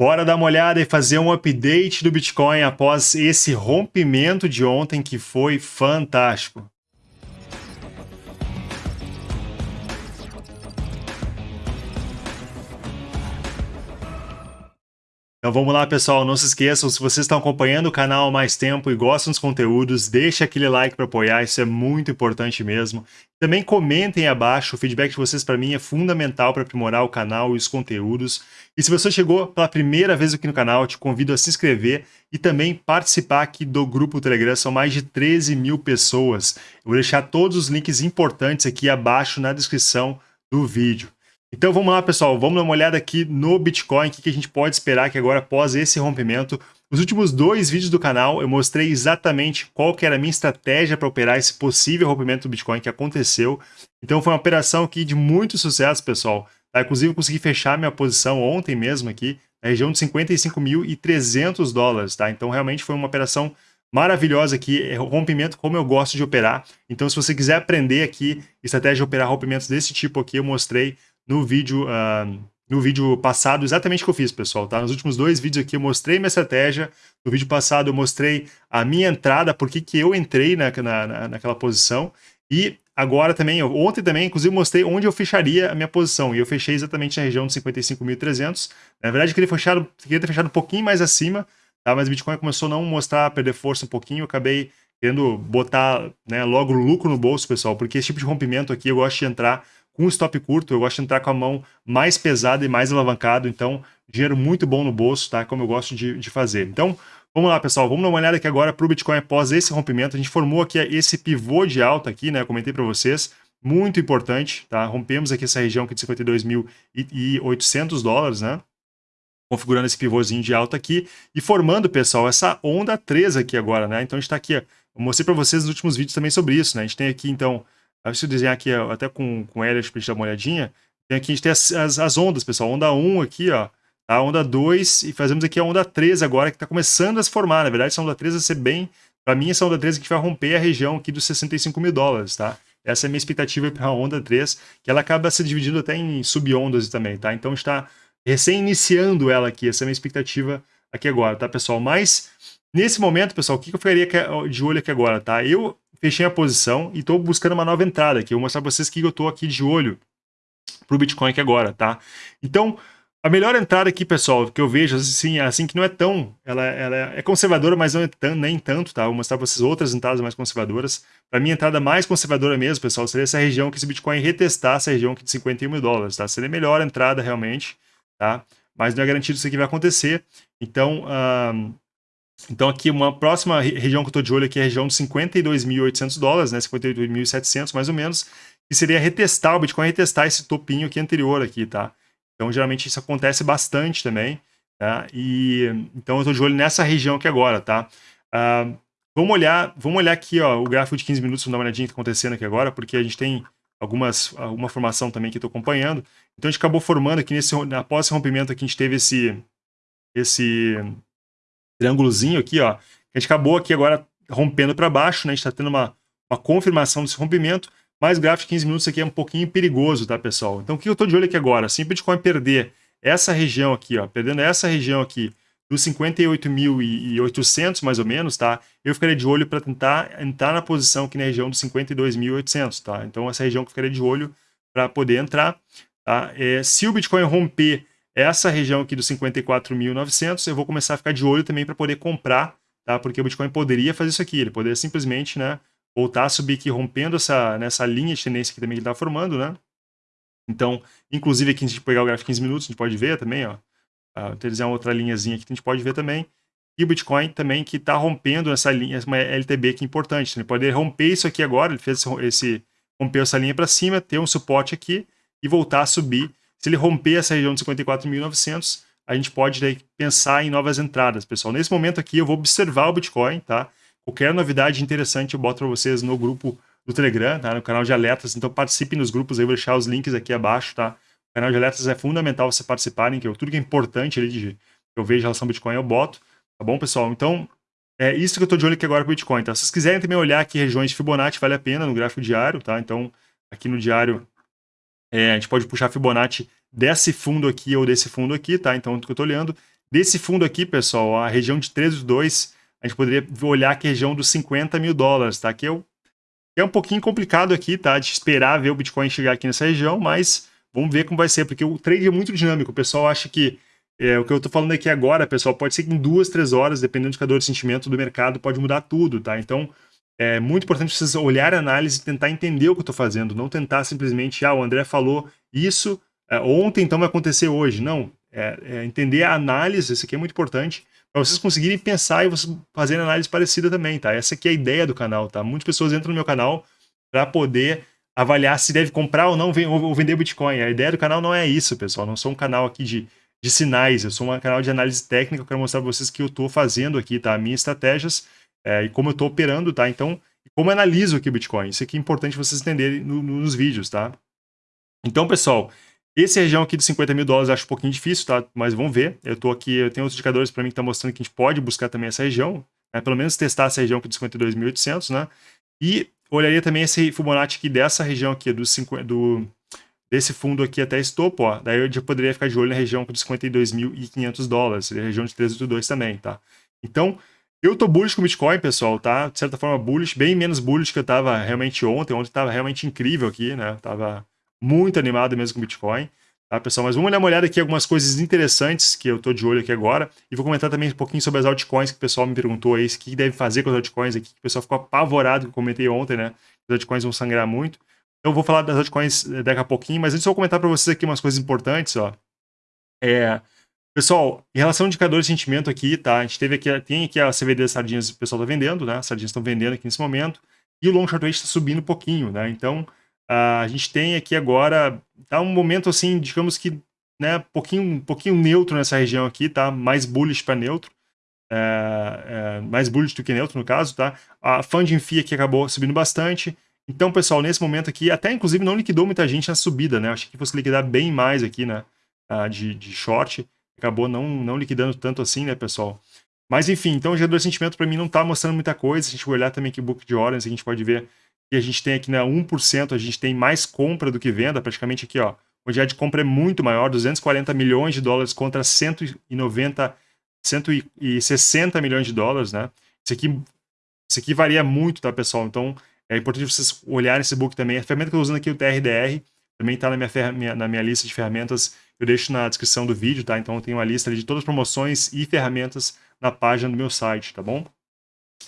Bora dar uma olhada e fazer um update do Bitcoin após esse rompimento de ontem que foi fantástico. Então vamos lá, pessoal. Não se esqueçam, se vocês estão acompanhando o canal há mais tempo e gostam dos conteúdos, deixa aquele like para apoiar, isso é muito importante mesmo. Também comentem abaixo, o feedback de vocês para mim é fundamental para aprimorar o canal e os conteúdos. E se você chegou pela primeira vez aqui no canal, te convido a se inscrever e também participar aqui do grupo Telegram, são mais de 13 mil pessoas. Eu vou deixar todos os links importantes aqui abaixo na descrição do vídeo. Então vamos lá, pessoal, vamos dar uma olhada aqui no Bitcoin, o que a gente pode esperar que agora, após esse rompimento. Nos últimos dois vídeos do canal, eu mostrei exatamente qual que era a minha estratégia para operar esse possível rompimento do Bitcoin que aconteceu. Então foi uma operação aqui de muito sucesso, pessoal. Tá? Inclusive, eu consegui fechar minha posição ontem mesmo aqui, na região de 55.300 dólares, tá? Então realmente foi uma operação maravilhosa aqui, é rompimento como eu gosto de operar. Então se você quiser aprender aqui estratégia de operar rompimentos desse tipo aqui, eu mostrei no vídeo, uh, no vídeo passado exatamente o que eu fiz, pessoal, tá? Nos últimos dois vídeos aqui eu mostrei minha estratégia, no vídeo passado eu mostrei a minha entrada, por que eu entrei na, na, naquela posição, e agora também, ontem também, inclusive, mostrei onde eu fecharia a minha posição, e eu fechei exatamente na região de 55.300, na verdade eu queria, ter fechado um pouquinho mais acima, tá? mas o Bitcoin começou a não mostrar, perder força um pouquinho, eu acabei querendo botar né, logo lucro no bolso, pessoal, porque esse tipo de rompimento aqui eu gosto de entrar com stop curto, eu gosto de entrar com a mão mais pesada e mais alavancado, então dinheiro muito bom no bolso, tá? Como eu gosto de, de fazer. Então, vamos lá, pessoal, vamos dar uma olhada aqui agora para o Bitcoin após esse rompimento. A gente formou aqui esse pivô de alta aqui, né? Eu comentei para vocês, muito importante, tá? Rompemos aqui essa região aqui de 52.800 dólares, né? Configurando esse pivôzinho de alta aqui e formando, pessoal, essa onda 3 aqui agora, né? Então a gente está aqui, eu mostrei para vocês nos últimos vídeos também sobre isso, né? A gente tem aqui, então, eu desenhar aqui até com, com Elliot para gente dar uma olhadinha, tem aqui a gente tem as, as, as ondas, pessoal. Onda 1 aqui, ó. A tá? onda 2 e fazemos aqui a onda 3 agora, que está começando a se formar. Na verdade, essa onda 3 vai ser bem... Para mim, essa onda 3 aqui vai romper a região aqui dos 65 mil dólares, tá? Essa é a minha expectativa para a onda 3, que ela acaba se dividindo até em subondas também, tá? Então, está recém-iniciando ela aqui. Essa é a minha expectativa aqui agora, tá, pessoal? Mas, nesse momento, pessoal, o que eu ficaria de olho aqui agora, tá? Eu fechei a posição e estou buscando uma nova entrada aqui. Eu vou mostrar para vocês que eu estou aqui de olho para o Bitcoin aqui agora, tá? Então, a melhor entrada aqui, pessoal, que eu vejo, assim, assim que não é tão... Ela, ela é conservadora, mas não é tão, nem tanto, tá? Vou mostrar para vocês outras entradas mais conservadoras. Para mim, a entrada mais conservadora mesmo, pessoal, seria essa região que esse Bitcoin retestar, essa região aqui de 51 mil dólares, tá? Seria a melhor entrada realmente, tá? Mas não é garantido isso aqui vai acontecer. Então, então aqui uma próxima região que eu estou de olho aqui é a região de 52.800 dólares, né, 52.700 mais ou menos, que seria retestar, o Bitcoin retestar esse topinho aqui anterior aqui, tá? Então geralmente isso acontece bastante também, tá? E então eu estou de olho nessa região aqui agora, tá? Uh, vamos olhar, vamos olhar aqui, ó, o gráfico de 15 minutos, vamos dar uma olhadinha que está acontecendo aqui agora, porque a gente tem algumas, alguma formação também que estou acompanhando. Então a gente acabou formando aqui nesse, após esse rompimento aqui, a gente teve esse, esse triângulozinho aqui, ó. A gente acabou aqui agora rompendo para baixo, né? A gente está tendo uma, uma confirmação desse rompimento, mas gráfico de 15 minutos aqui é um pouquinho perigoso, tá, pessoal? Então, o que eu estou de olho aqui agora? Se o Bitcoin perder essa região aqui, ó, perdendo essa região aqui, dos 58.800 mais ou menos, tá? Eu ficaria de olho para tentar entrar na posição aqui na região dos 52.800, tá? Então, essa região que eu ficaria de olho para poder entrar, tá? É, se o Bitcoin romper essa região aqui dos 54.900, eu vou começar a ficar de olho também para poder comprar, tá? Porque o Bitcoin poderia fazer isso aqui, ele poderia simplesmente, né, voltar a subir aqui, rompendo essa, nessa linha de tendência que também ele está formando, né? Então, inclusive aqui, se a gente pegar o gráfico de 15 minutos, a gente pode ver também, ó, uh, tem uma outra linhazinha aqui que a gente pode ver também, e o Bitcoin também que está rompendo essa linha, uma LTB que é importante, ele pode romper isso aqui agora, ele fez esse, esse rompeu essa linha para cima, ter um suporte aqui e voltar a subir se ele romper essa região de 54.900, a gente pode daí, pensar em novas entradas, pessoal. Nesse momento aqui, eu vou observar o Bitcoin, tá? Qualquer novidade interessante eu boto para vocês no grupo do Telegram, tá? No canal de alertas. Então participem nos grupos aí, vou deixar os links aqui abaixo, tá? O canal de alertas é fundamental você participarem, que eu, tudo que é importante ali de, eu vejo em relação ao Bitcoin eu boto, tá bom, pessoal? Então, é isso que eu estou de olho aqui agora para o Bitcoin, tá? Se vocês quiserem também olhar aqui regiões de Fibonacci, vale a pena no gráfico diário, tá? Então, aqui no diário é, a gente pode puxar Fibonacci desse fundo aqui ou desse fundo aqui, tá? Então, o que eu estou olhando. Desse fundo aqui, pessoal, a região de 13,2, a gente poderia olhar que a região dos 50 mil dólares, tá? Que é, o, é um pouquinho complicado aqui, tá? De esperar ver o Bitcoin chegar aqui nessa região, mas vamos ver como vai ser, porque o trade é muito dinâmico. O pessoal acha que é, o que eu estou falando aqui agora, pessoal, pode ser que em duas, três horas, dependendo do indicador de sentimento do mercado, pode mudar tudo, tá? Então, é muito importante vocês olhar a análise e tentar entender o que eu estou fazendo, não tentar simplesmente, ah, o André falou isso é, ontem, então vai acontecer hoje. Não, é, é entender a análise, isso aqui é muito importante, para vocês conseguirem pensar e vocês fazerem análise parecida também, tá? Essa aqui é a ideia do canal, tá? Muitas pessoas entram no meu canal para poder avaliar se deve comprar ou não ou vender Bitcoin. A ideia do canal não é isso, pessoal. Não sou um canal aqui de, de sinais, eu sou um canal de análise técnica, eu quero mostrar para vocês o que eu estou fazendo aqui, tá? Minhas estratégias é, e como eu estou operando, tá? Então, como eu analiso aqui o Bitcoin. Isso aqui é importante vocês entenderem no, nos vídeos, tá? Então, pessoal, essa região aqui de 50 mil dólares eu acho um pouquinho difícil, tá? Mas vamos ver. Eu tô aqui, eu tenho outros indicadores para mim que estão tá mostrando que a gente pode buscar também essa região, né? pelo menos testar essa região aqui de 52.800, né? E olharia também esse Fibonacci aqui dessa região aqui, do, 50, do desse fundo aqui até esse topo, ó. Daí eu já poderia ficar de olho na região de 52.500 dólares, região de 382 também, tá? Então, eu tô bullish com o Bitcoin, pessoal, tá? De certa forma bullish, bem menos bullish que eu tava realmente ontem. Ontem tava realmente incrível aqui, né? Tava muito animado mesmo com o Bitcoin. Tá, pessoal? Mas vamos dar uma olhada aqui algumas coisas interessantes que eu estou de olho aqui agora. E vou comentar também um pouquinho sobre as altcoins que o pessoal me perguntou aí, o que deve fazer com as altcoins aqui, que o pessoal ficou apavorado que eu comentei ontem, né? As altcoins vão sangrar muito. Então eu vou falar das altcoins eh, daqui a pouquinho, mas antes eu vou comentar para vocês aqui umas coisas importantes, ó. É, pessoal, em relação ao indicador de sentimento aqui, tá? A gente teve aqui, tem aqui a CVD das sardinhas, o pessoal tá vendendo, né? As sardinhas estão vendendo aqui nesse momento. E o long short rate está subindo um pouquinho, né? Então, a gente tem aqui agora, tá um momento assim, digamos que, né, pouquinho, um pouquinho neutro nessa região aqui, tá? Mais bullish para neutro. É, é, mais bullish do que neutro, no caso, tá? A funding fee aqui acabou subindo bastante. Então, pessoal, nesse momento aqui, até inclusive não liquidou muita gente na subida, né? Acho que fosse liquidar bem mais aqui, né? Uh, de, de short. Acabou não, não liquidando tanto assim, né, pessoal? Mas enfim, então o gerador de sentimento para mim não tá mostrando muita coisa. Se a gente olhar também aqui o book de horas, a gente pode ver e a gente tem aqui, né, 1%, a gente tem mais compra do que venda, praticamente aqui, ó. O dia de compra é muito maior, 240 milhões de dólares contra 190, 160 milhões de dólares, né? Isso aqui, isso aqui varia muito, tá, pessoal? Então, é importante vocês olharem esse book também. A ferramenta que eu estou usando aqui, o TRDR, também está na minha, na minha lista de ferramentas. Eu deixo na descrição do vídeo, tá? Então, eu tenho uma lista de todas as promoções e ferramentas na página do meu site, tá bom?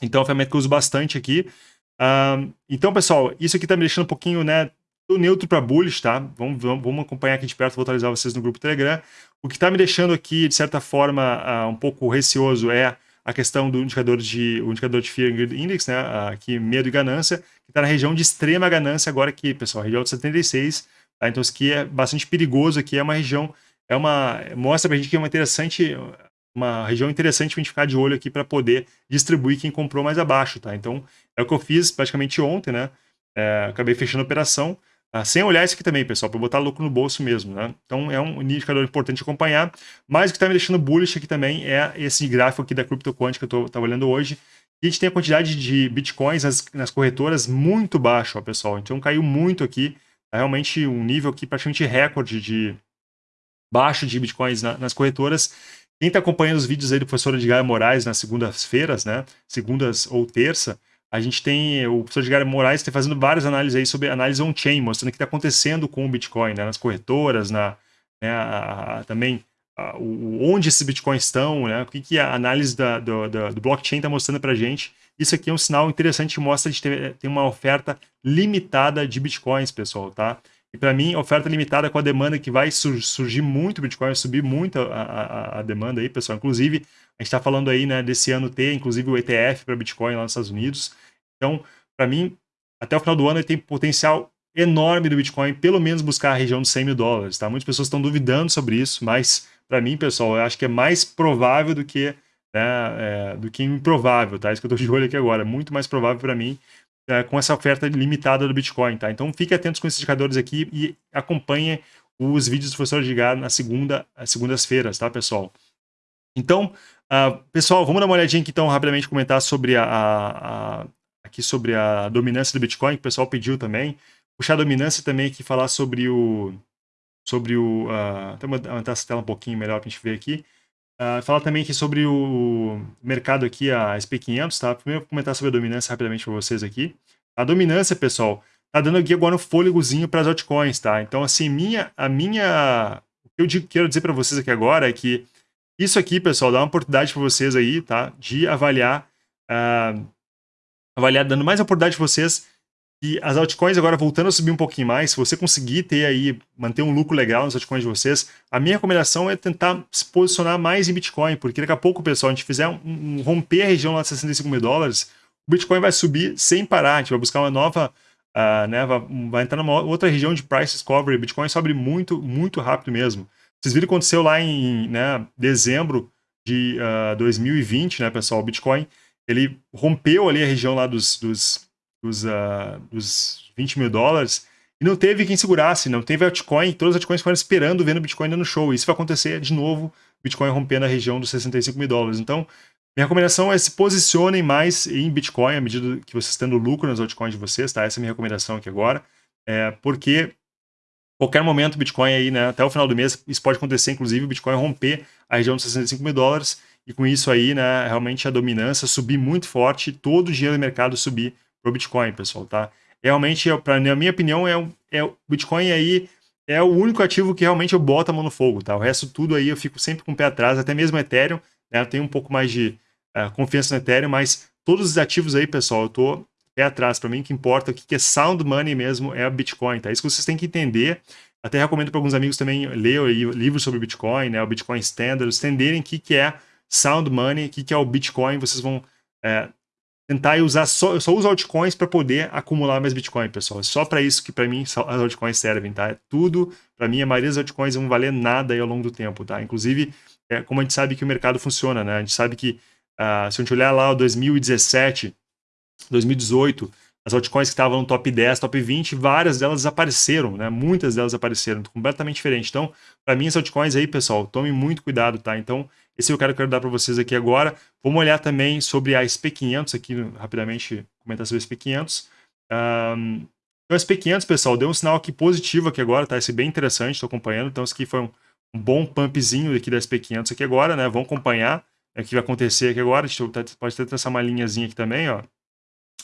Então, é uma ferramenta que eu uso bastante aqui então, pessoal, isso aqui tá me deixando um pouquinho, né, do neutro para bullish, tá? Vamos, vamos, vamos, acompanhar aqui de perto, vou atualizar vocês no grupo Telegram. O que está me deixando aqui, de certa forma, uh, um pouco receoso é a questão do indicador de, o indicador de Fear and Greed Index, né, aqui medo e ganância, que está na região de extrema ganância agora aqui, pessoal, região de 76, tá? Então isso aqui é bastante perigoso aqui, é uma região, é uma, mostra pra gente que é uma interessante, uma região interessante para a gente ficar de olho aqui para poder distribuir quem comprou mais abaixo, tá? Então, é o que eu fiz praticamente ontem, né? É, acabei fechando a operação, ah, sem olhar isso aqui também, pessoal, para botar lucro no bolso mesmo, né? Então, é um indicador importante acompanhar. Mas o que está me deixando bullish aqui também é esse gráfico aqui da CryptoQuant que eu estou olhando hoje. E a gente tem a quantidade de bitcoins nas, nas corretoras muito baixa, ó, pessoal. Então, caiu muito aqui. É realmente um nível aqui praticamente recorde de baixo de bitcoins na, nas corretoras. Quem está acompanhando os vídeos aí do professor Edgar Moraes nas segundas-feiras, né? Segundas ou terça, a gente tem o professor Edgar Moraes está fazendo várias análises aí sobre análise on-chain, mostrando o que está acontecendo com o Bitcoin, né? Nas corretoras, na, né, a, a, também a, o, onde esses Bitcoins estão, né? O que, que a análise da, do, do, do blockchain está mostrando para a gente. Isso aqui é um sinal interessante que mostra que tem uma oferta limitada de Bitcoins, pessoal, tá? E para mim, oferta limitada com a demanda que vai surgir muito Bitcoin, subir muito a, a, a demanda aí, pessoal. Inclusive, a gente está falando aí, né, desse ano ter, inclusive, o ETF para Bitcoin lá nos Estados Unidos. Então, para mim, até o final do ano ele tem potencial enorme do Bitcoin, pelo menos buscar a região dos 100 mil dólares, tá? Muitas pessoas estão duvidando sobre isso, mas para mim, pessoal, eu acho que é mais provável do que, né, é, do que improvável, tá? Isso que eu estou de olho aqui agora, muito mais provável para mim é, com essa oferta limitada do Bitcoin, tá? Então fique atentos com esses indicadores aqui e acompanhe os vídeos do professor Edgar na segunda, segundas-feiras, tá, pessoal? Então, uh, pessoal, vamos dar uma olhadinha aqui, então, rapidamente comentar sobre a, a, a, aqui sobre a dominância do Bitcoin, que o pessoal pediu também. Puxar a dominância também aqui, falar sobre o... sobre o... Uh, até aumentar essa tela um pouquinho melhor para a gente ver aqui. Uh, falar também aqui sobre o mercado aqui, a SP500, tá? Primeiro vou comentar sobre a dominância rapidamente para vocês aqui. A dominância, pessoal, tá dando aqui agora um fôlegozinho para as altcoins, tá? Então, assim, minha, a minha... O que eu digo, quero dizer para vocês aqui agora é que isso aqui, pessoal, dá uma oportunidade para vocês aí, tá? De avaliar, uh, avaliar, dando mais oportunidade para vocês e as altcoins agora voltando a subir um pouquinho mais, se você conseguir ter aí, manter um lucro legal nas altcoins de vocês, a minha recomendação é tentar se posicionar mais em Bitcoin, porque daqui a pouco, pessoal, a gente fizer um, um romper a região lá de 65 mil dólares, o Bitcoin vai subir sem parar, a gente vai buscar uma nova, uh, né, vai, vai, entrar numa outra região de price discovery, o Bitcoin sobe muito, muito rápido mesmo. Vocês viram o que aconteceu lá em né, dezembro de uh, ah, 2020, né, pessoal, o Bitcoin, ele rompeu ali a região lá dos, dos dos, uh, dos 20 mil dólares, e não teve quem segurasse, não teve altcoin, todas as altcoins ficaram esperando, vendo o Bitcoin dando show. Isso vai acontecer de novo, Bitcoin rompendo a região dos 65 mil dólares. Então, minha recomendação é se posicionem mais em Bitcoin à medida que vocês tendo lucro nas altcoins de vocês, tá? Essa é a minha recomendação aqui agora. É, porque qualquer momento Bitcoin aí, né, até o final do mês, isso pode acontecer, inclusive, o Bitcoin romper a região dos 65 mil dólares, e com isso aí, né, realmente a dominância subir muito forte, todo o dinheiro do mercado subir pro Bitcoin, pessoal, tá? Realmente, pra, na minha opinião, é, é o Bitcoin aí é o único ativo que realmente eu boto a mão no fogo, tá? O resto tudo aí eu fico sempre com o pé atrás, até mesmo Ethereum, né? Eu tenho um pouco mais de uh, confiança no Ethereum, mas todos os ativos aí, pessoal, eu tô pé atrás. Para mim, o que importa, o que é sound money mesmo é a Bitcoin, tá? Isso que vocês têm que entender. Até recomendo para alguns amigos também ler livros sobre Bitcoin, né? O Bitcoin Standard, entenderem o que, que é sound money, o que, que é o Bitcoin, vocês vão é, tentar usar só, eu só uso altcoins para poder acumular mais Bitcoin, pessoal. É só para isso que para mim as altcoins servem, tá? É tudo, para mim a maioria das altcoins não valer nada aí ao longo do tempo, tá? Inclusive, é, como a gente sabe que o mercado funciona, né? A gente sabe que uh, se a gente olhar lá o 2017, 2018, as altcoins que estavam no top 10, top 20, várias delas desapareceram, né? Muitas delas apareceram, completamente diferente. Então, para mim, as altcoins aí, pessoal, tome muito cuidado, tá? Então, esse eu quero, quero dar para vocês aqui agora. Vamos olhar também sobre a SP500 aqui, rapidamente comentar sobre a SP500. Um, então, a SP500, pessoal, deu um sinal aqui positivo aqui agora, tá? Esse é bem interessante, estou acompanhando. Então, esse aqui foi um, um bom pumpzinho aqui da SP500 aqui agora, né? Vamos acompanhar o que vai acontecer aqui agora. A gente pode até traçar uma linhazinha aqui também, ó.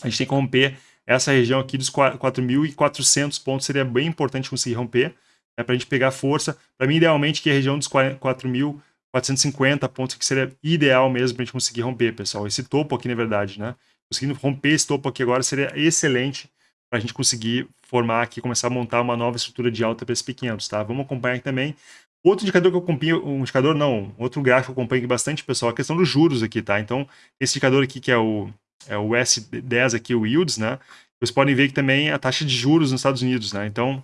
A gente tem que romper essa região aqui dos 4.400 pontos, seria bem importante conseguir romper, né, para a gente pegar força. Para mim, idealmente, que a região dos 4.000 450 pontos, que seria ideal mesmo para a gente conseguir romper, pessoal. Esse topo aqui, na verdade, né? Conseguindo romper esse topo aqui agora seria excelente para a gente conseguir formar aqui, começar a montar uma nova estrutura de alta para esses pequenos, tá? Vamos acompanhar aqui também. Outro indicador que eu acompanho, um indicador não, outro gráfico que eu acompanho aqui bastante, pessoal, é a questão dos juros aqui, tá? Então, esse indicador aqui que é o, é o S10 aqui, o Yields, né? Vocês podem ver que também a taxa de juros nos Estados Unidos, né? Então,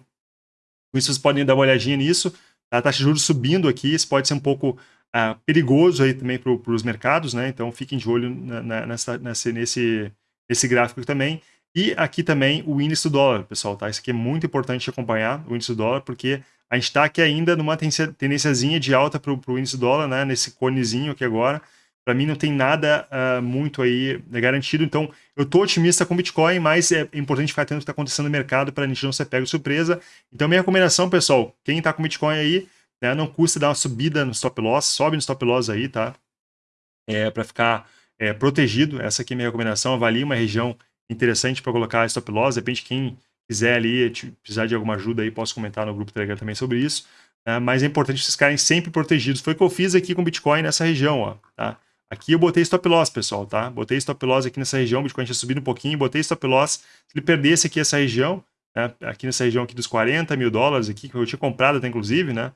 com isso vocês podem dar uma olhadinha nisso. A taxa de juros subindo aqui, isso pode ser um pouco uh, perigoso aí também para os mercados, né? Então fiquem de olho na, na, nessa, nesse, nesse, nesse gráfico também. E aqui também o índice do dólar, pessoal, tá? Isso aqui é muito importante acompanhar, o índice do dólar, porque a gente está aqui ainda numa tendênciazinha de alta para o índice do dólar, né? Nesse conezinho aqui agora. Para mim não tem nada uh, muito aí garantido, então eu estou otimista com Bitcoin, mas é importante ficar atento ao que está acontecendo no mercado para a gente não ser pego de surpresa. Então minha recomendação, pessoal, quem está com Bitcoin aí, né? Não custa dar uma subida no stop loss, sobe no stop loss aí, tá? É, para ficar é, protegido. Essa aqui é minha recomendação. Avalie uma região interessante para colocar stop loss. De repente, quem quiser ali, precisar de alguma ajuda aí, posso comentar no grupo Telegram também sobre isso. Né? Mas é importante vocês ficarem sempre protegidos. Foi o que eu fiz aqui com Bitcoin nessa região, ó, tá? Aqui eu botei stop loss, pessoal, tá? Botei stop loss aqui nessa região, o Bitcoin tinha subido um pouquinho, botei stop loss. Se ele perdesse aqui essa região, né? aqui nessa região aqui dos 40 mil dólares aqui, que eu tinha comprado até inclusive, né?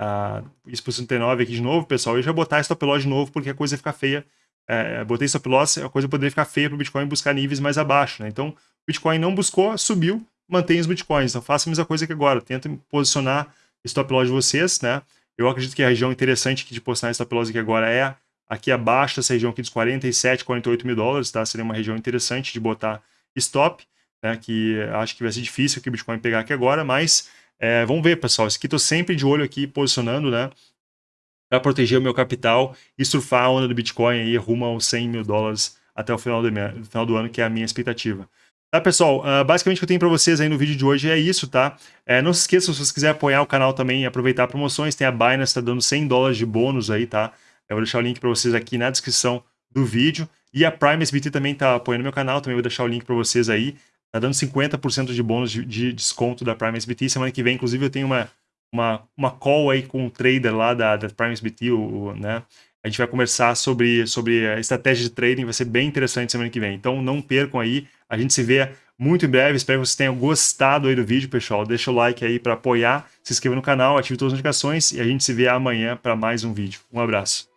Uh, isso por 69 aqui de novo, pessoal. Eu já botar stop loss de novo, porque a coisa fica feia. É, botei stop loss, a coisa poderia ficar feia para o Bitcoin buscar níveis mais abaixo. Né? Então, o Bitcoin não buscou, subiu, mantém os Bitcoins. Então, faça a mesma coisa que agora. Tenta posicionar stop loss de vocês. Né? Eu acredito que a região interessante de posicionar stop loss aqui agora é aqui abaixo dessa região aqui dos 47, 48 mil dólares. Tá? Seria uma região interessante de botar stop, né? que acho que vai ser difícil que o Bitcoin pegar aqui agora, mas é, vamos ver, pessoal. Isso aqui estou sempre de olho aqui, posicionando, né? Para proteger o meu capital e surfar a onda do Bitcoin aí rumo aos 100 mil dólares até o final do, final do ano, que é a minha expectativa. Tá, pessoal? Uh, basicamente o que eu tenho para vocês aí no vídeo de hoje é isso, tá? É, não se esqueça, se vocês quiserem apoiar o canal também e aproveitar promoções, tem a Binance, tá dando 100 dólares de bônus aí, tá? Eu vou deixar o link para vocês aqui na descrição do vídeo. E a Prime SBT também está apoiando meu canal, também vou deixar o link para vocês aí. Tá dando 50% de bônus de, de, desconto da Prime SBT. Semana que vem, inclusive, eu tenho uma, uma, uma call aí com um trader lá da, da Prime SBT, o, o, né? A gente vai conversar sobre, sobre a estratégia de trading, vai ser bem interessante semana que vem. Então não percam aí, a gente se vê muito em breve. Espero que vocês tenham gostado aí do vídeo, pessoal. Deixa o like aí para apoiar, se inscreva no canal, ative todas as notificações e a gente se vê amanhã para mais um vídeo. Um abraço.